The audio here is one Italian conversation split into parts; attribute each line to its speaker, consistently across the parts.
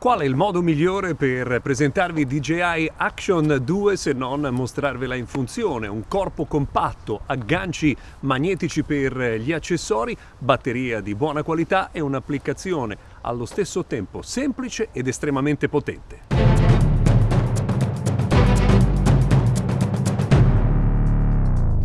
Speaker 1: Qual è il modo migliore per presentarvi DJI Action 2 se non mostrarvela in funzione? Un corpo compatto, agganci magnetici per gli accessori, batteria di buona qualità e un'applicazione allo stesso tempo semplice ed estremamente potente.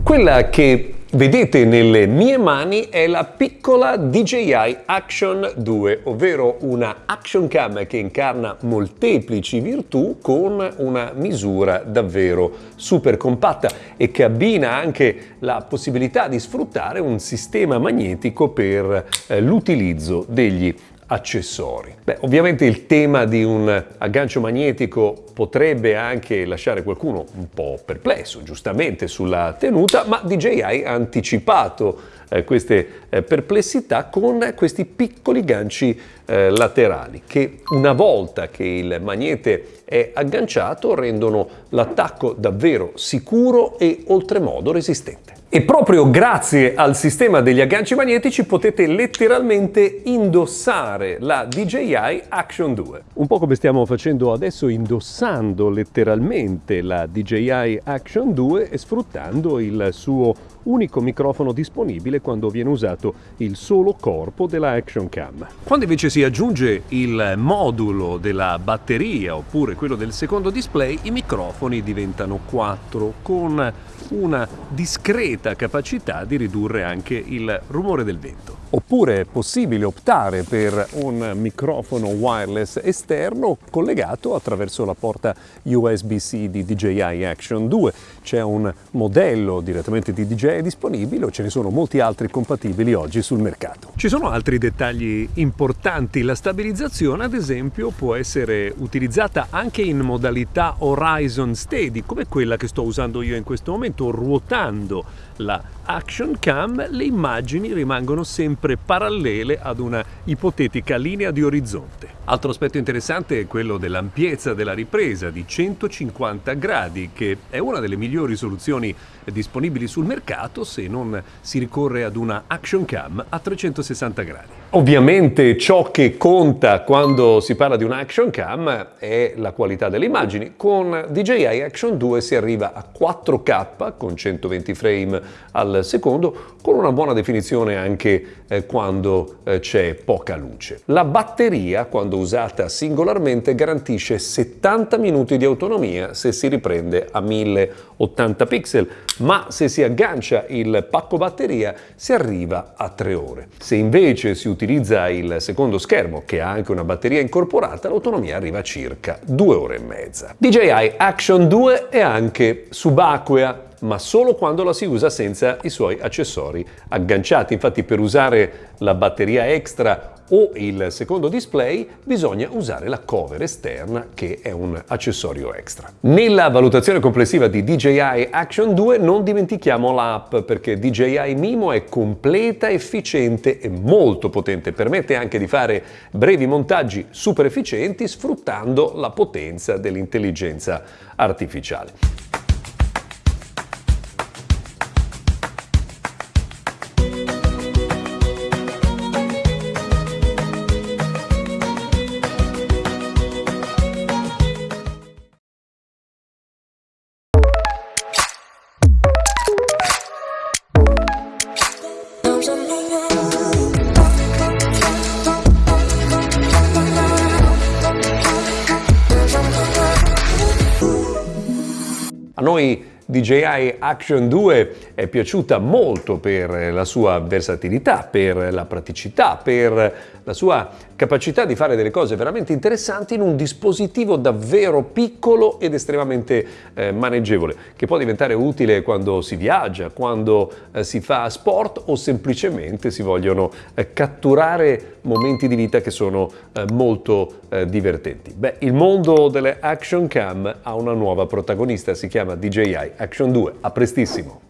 Speaker 1: Quella che Vedete nelle mie mani è la piccola DJI Action 2, ovvero una action cam che incarna molteplici virtù con una misura davvero super compatta e che abbina anche la possibilità di sfruttare un sistema magnetico per eh, l'utilizzo degli accessori. Beh, ovviamente il tema di un aggancio magnetico potrebbe anche lasciare qualcuno un po' perplesso, giustamente, sulla tenuta, ma DJI ha anticipato eh, queste eh, perplessità con questi piccoli ganci eh, laterali che una volta che il magnete è agganciato rendono l'attacco davvero sicuro e oltremodo resistente. E proprio grazie al sistema degli agganci magnetici potete letteralmente indossare la DJI Action 2. Un po' come stiamo facendo adesso indossando letteralmente la DJI Action 2 e sfruttando il suo unico microfono disponibile quando viene usato il solo corpo della Action Cam. Quando invece si aggiunge il modulo della batteria oppure quello del secondo display, i microfoni diventano 4 con una discreta capacità di ridurre anche il rumore del vento. Oppure è possibile optare per un microfono wireless esterno collegato attraverso la porta USB-C di DJI Action 2. C'è un modello direttamente di DJI disponibile o ce ne sono molti altri compatibili oggi sul mercato. Ci sono altri dettagli importanti. La stabilizzazione ad esempio può essere utilizzata anche in modalità Horizon Steady come quella che sto usando io in questo momento ruotando la Action Cam le immagini rimangono sempre parallele ad una ipotetica linea di orizzonte. Altro aspetto interessante è quello dell'ampiezza della ripresa di 150 gradi, che è una delle migliori soluzioni disponibili sul mercato se non si ricorre ad una action cam a 360 gradi. Ovviamente ciò che conta quando si parla di una action cam è la qualità delle immagini. Con DJI Action 2 si arriva a 4K con 120 frame al secondo, con una buona definizione anche eh, quando eh, c'è poca luce. La batteria, quando usata singolarmente, garantisce 70 minuti di autonomia se si riprende a 1080 pixel, ma se si aggancia il pacco batteria si arriva a 3 ore. Se invece si utilizza il secondo schermo, che ha anche una batteria incorporata, l'autonomia arriva a circa 2 ore e mezza. DJI Action 2 è anche subacquea, ma solo quando la si usa senza i suoi accessori agganciati. Infatti per usare la batteria extra o il secondo display bisogna usare la cover esterna che è un accessorio extra. Nella valutazione complessiva di DJI Action 2 non dimentichiamo l'app perché DJI Mimo è completa, efficiente e molto potente, permette anche di fare brevi montaggi super efficienti sfruttando la potenza dell'intelligenza artificiale. Noi DJI Action 2 è piaciuta molto per la sua versatilità, per la praticità, per la sua capacità di fare delle cose veramente interessanti in un dispositivo davvero piccolo ed estremamente eh, maneggevole, che può diventare utile quando si viaggia, quando eh, si fa sport o semplicemente si vogliono eh, catturare momenti di vita che sono eh, molto eh, divertenti. Beh, il mondo delle action cam ha una nuova protagonista, si chiama DJI Action 2. A prestissimo!